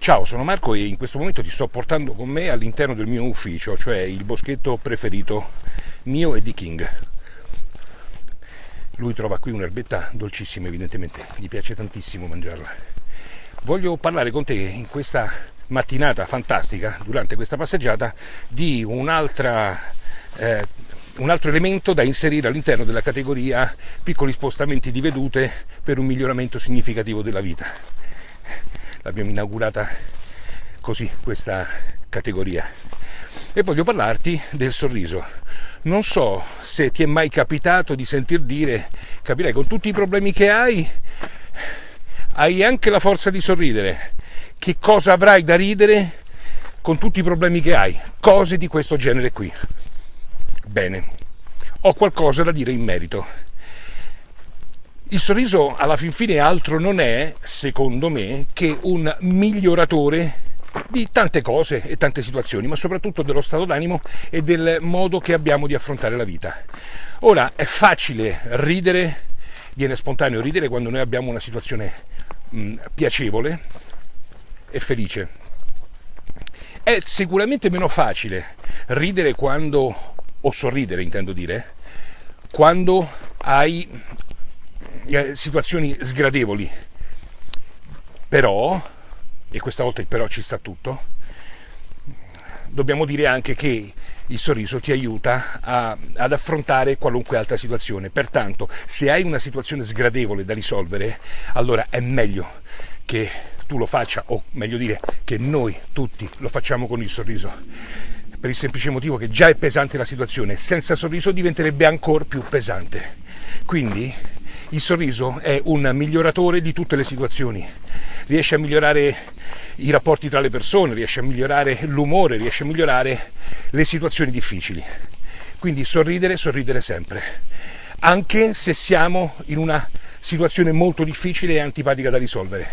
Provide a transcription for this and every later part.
Ciao, sono Marco e in questo momento ti sto portando con me all'interno del mio ufficio, cioè il boschetto preferito mio e di King. Lui trova qui un'erbetta dolcissima, evidentemente, gli piace tantissimo mangiarla. Voglio parlare con te in questa mattinata fantastica, durante questa passeggiata, di un'altra eh, un altro elemento da inserire all'interno della categoria piccoli spostamenti di vedute per un miglioramento significativo della vita. L'abbiamo inaugurata così questa categoria. E voglio parlarti del sorriso. Non so se ti è mai capitato di sentir dire, capirai, con tutti i problemi che hai, hai anche la forza di sorridere. Che cosa avrai da ridere con tutti i problemi che hai? Cose di questo genere qui. Bene, ho qualcosa da dire in merito. Il sorriso alla fin fine altro non è, secondo me, che un miglioratore di tante cose e tante situazioni, ma soprattutto dello stato d'animo e del modo che abbiamo di affrontare la vita. Ora, è facile ridere, viene spontaneo ridere quando noi abbiamo una situazione mh, piacevole e felice. È sicuramente meno facile ridere quando o sorridere intendo dire, quando hai eh, situazioni sgradevoli. Però, e questa volta il però ci sta tutto, dobbiamo dire anche che il sorriso ti aiuta a, ad affrontare qualunque altra situazione. Pertanto, se hai una situazione sgradevole da risolvere, allora è meglio che tu lo faccia, o meglio dire, che noi tutti lo facciamo con il sorriso per il semplice motivo che già è pesante la situazione, senza sorriso diventerebbe ancora più pesante. Quindi il sorriso è un miglioratore di tutte le situazioni, riesce a migliorare i rapporti tra le persone, riesce a migliorare l'umore, riesce a migliorare le situazioni difficili. Quindi sorridere, sorridere sempre, anche se siamo in una situazione molto difficile e antipatica da risolvere.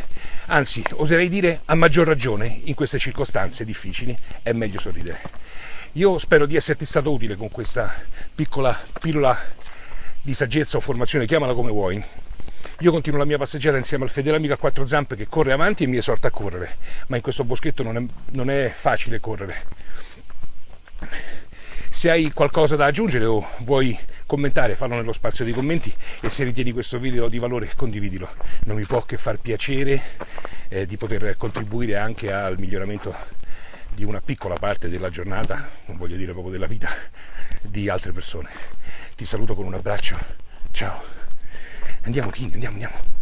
Anzi, oserei dire a maggior ragione, in queste circostanze difficili è meglio sorridere. Io spero di esserti stato utile con questa piccola pillola di saggezza o formazione, chiamala come vuoi. Io continuo la mia passeggiata insieme al fedele amico a quattro zampe che corre avanti e mi esorta a correre, ma in questo boschetto non è, non è facile correre. Se hai qualcosa da aggiungere o vuoi commentare, fallo nello spazio dei commenti e se ritieni questo video di valore condividilo. Non mi può che far piacere eh, di poter contribuire anche al miglioramento di una piccola parte della giornata, non voglio dire proprio della vita, di altre persone. Ti saluto con un abbraccio, ciao. Andiamo King, andiamo, andiamo.